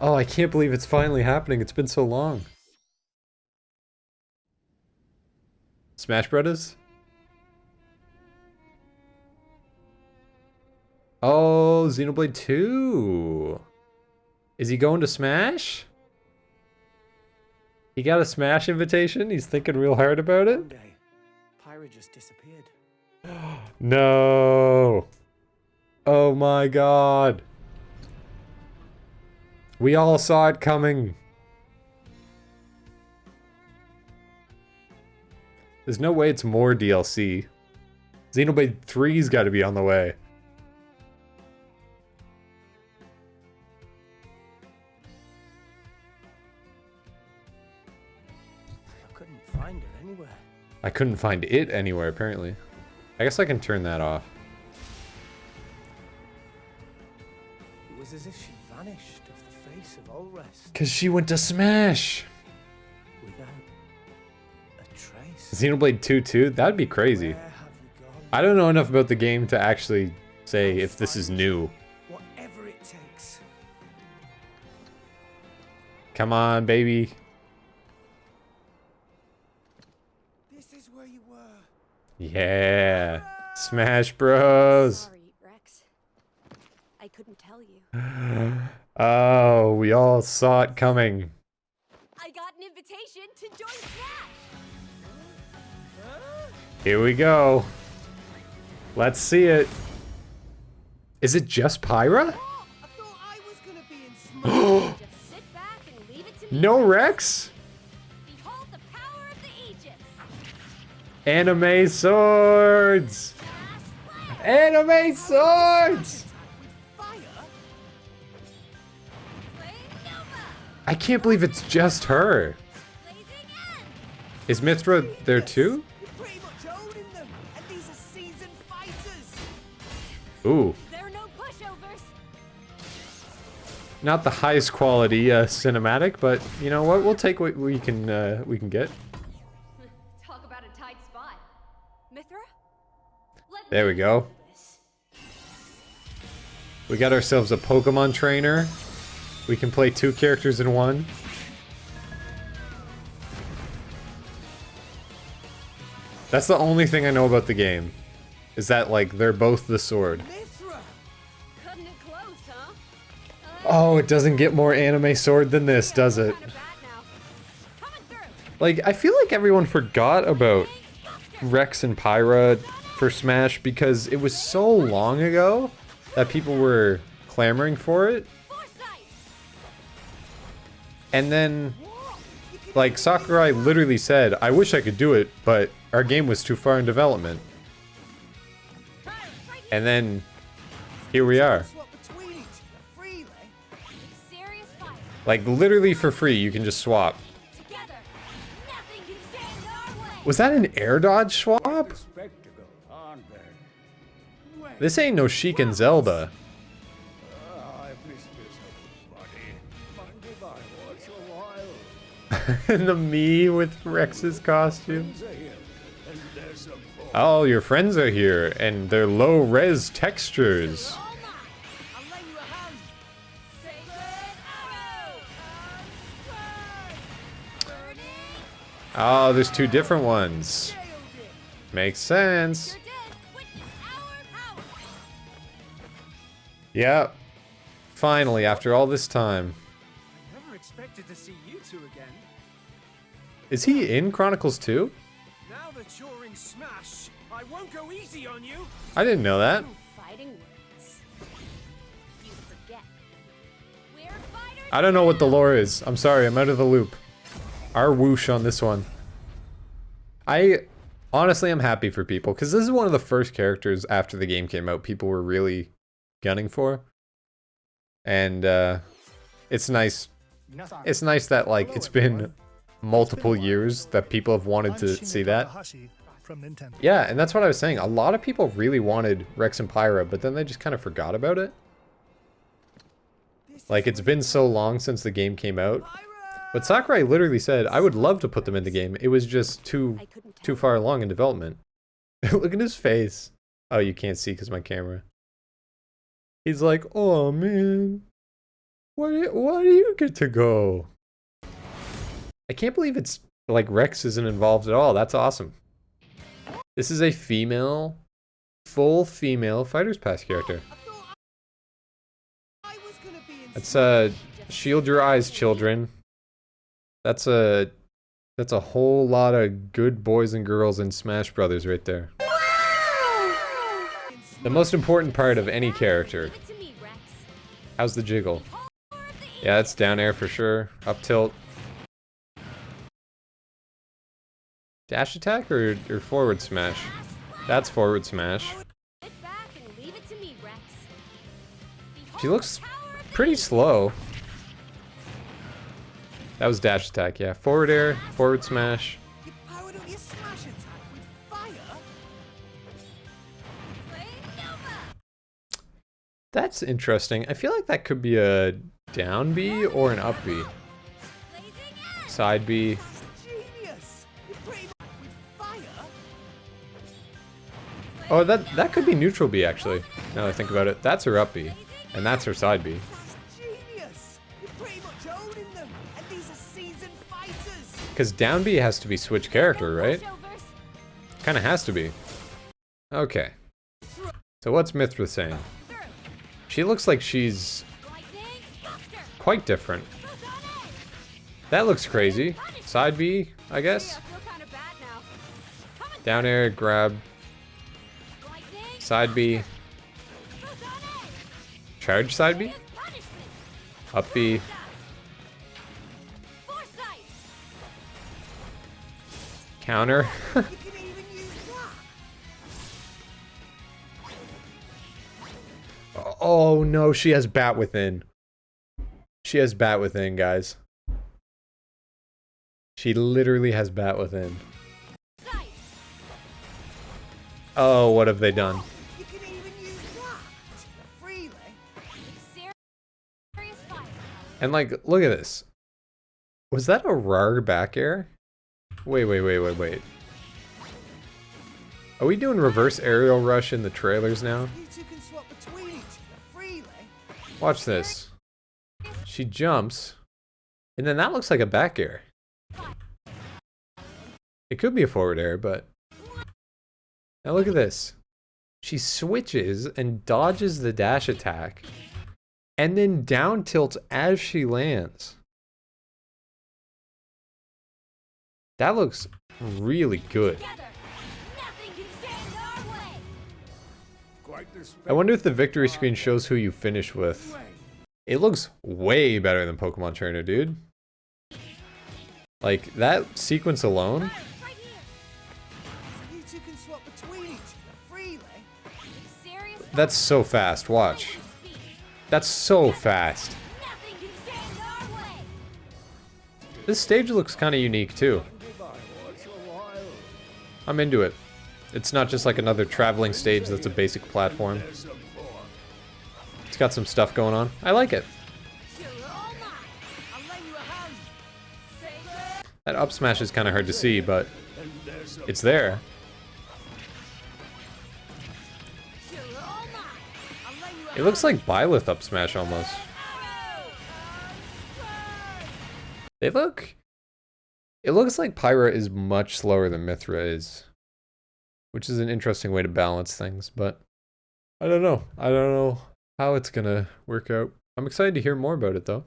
Oh, I can't believe it's finally happening. It's been so long. Smash Brothers? Oh, Xenoblade 2. Is he going to Smash? He got a Smash invitation? He's thinking real hard about it? Pyra just disappeared. No. Oh my god. We all saw it coming. There's no way it's more DLC. Xenoblade 3's got to be on the way. I couldn't find her anywhere. I couldn't find it anywhere, apparently. I guess I can turn that off. It was as if she vanished Because she went to Smash! without a trace. Xenoblade 2 too? That'd be crazy. Where have you gone? I don't know enough about the game to actually say if this is new. Whatever it takes. Come on, baby. This is where you were. Yeah. Ah! Smash Bros. Sorry, Rex. I couldn't tell you. Oh, we all saw it coming. I got an invitation to join Smash! Here we go. Let's see it. Is it just Pyra? Oh, I thought I was gonna be in Smash. Just sit back and leave it. No Rex? Behold the power of the Aegis! Anime swords! Anime swords! I can't believe it's just her. Is Mythra there too? You're pretty much owning them, and these are seasoned fighters. Ooh, There are no pushovers! not the highest quality uh, cinematic, but you know what? We'll take what we can uh, we can get. Talk about a tight spot. Mythra? There we go. We got ourselves a Pokemon trainer. We can play two characters in one. That's the only thing I know about the game. Is that, like, they're both the sword. It close, huh? Oh, it doesn't get more anime sword than this, does it? Kind of bad now. Coming through! Like, I feel like everyone forgot about Rex and Pyra for Smash because it was so long ago that people were clamoring for it. And then, like, Sakurai literally said, I wish I could do it, but our game was too far in development. And then, here we are. Like, literally for free, you can just swap. Was that an air dodge swap? This ain't no Sheik and Zelda. the me with Rex's costume. Oh, your friends are here, and they're low-res textures. All. Oh, there's two different ones. Makes sense. Yep. Finally, after all this time. I never expected to see you two again. Is he in Chronicles 2? Now that you're in Smash, I won't go easy on you. I didn't know that. Ooh, Fighting words. You forget. We're fighters. I don't know what the lore is. I'm sorry, I'm out of the loop. Our whoosh on this one. I honestly I'm happy for people because this is one of the first characters after the game came out people were really gunning for. And uh it's nice it's nice that like it's been multiple years that people have wanted to see that. Yeah, and that's what I was saying. A lot of people really wanted Rex and Pyra, but then they just kind of forgot about it. Like it's been so long since the game came out. But Sakurai literally said, I would love to put them in the game. It was just too too far along in development. Look at his face. Oh, you can't see because my camera. He's like, oh man. Why, why do you get to go? I can't believe it's like Rex isn't involved at all. That's awesome. This is a female, full female Fighter's Pass character. That's uh, shield your eyes, children. That's a, that's a whole lot of good boys and girls in Smash Brothers right there. The most important part of any character. How's the jiggle? Yeah, it's down air for sure. Up tilt. Dash attack or, or forward smash? That's forward smash. Sit back and leave it to me, Rex. She looks the power of the pretty slow. That was dash attack, yeah. Forward air, forward smash. You powered up your smash attack with fire? Flame Nova. That's interesting. I feel like that could be a down B or an up B. Side B. Oh, that that could be neutral B actually. Now that I think about it. That's her up B. And that's her side B. Because down B has to be switch character, right? Kind of has to be. Okay. So what's Mythra saying? She looks like she's quite different. That looks crazy. Side B, I guess. Down air, grab. Side B. Charge side B. Up B. Counter. That! Oh, oh no, she has bat within. She has bat within, guys. She literally has bat within. Oh, what have they done? And like, look at this. Was that a rar back air? Wait, wait, wait, wait, wait. Are we doing reverse aerial rush in the trailers now? You two can swap between each other freely! Watch this. She jumps, and then that looks like a back air. It could be a forward air, but now look at this. She switches and dodges the dash attack, and then down tilts as she lands. That looks really good. Together. Nothing can stand our way. Quite the I wonder if the victory screen shows who you finish with. It looks way better than Pokemon Trainer, dude. Like, that sequence alone, Right here. You two can swap between each other freely! Serious that's so fast, watch. That's so fast. This stage looks kind of unique, too. I'm into it. It's not just like another traveling stage that's a basic platform. It's got some stuff going on. I like it. That up smash is kind of hard to see, but it's there. It looks like Byleth up smash almost. They look... It looks like Pyra is much slower than Mythra is. Which is an interesting way to balance things, but... I don't know. I don't know how it's gonna work out. I'm excited to hear more about it, though.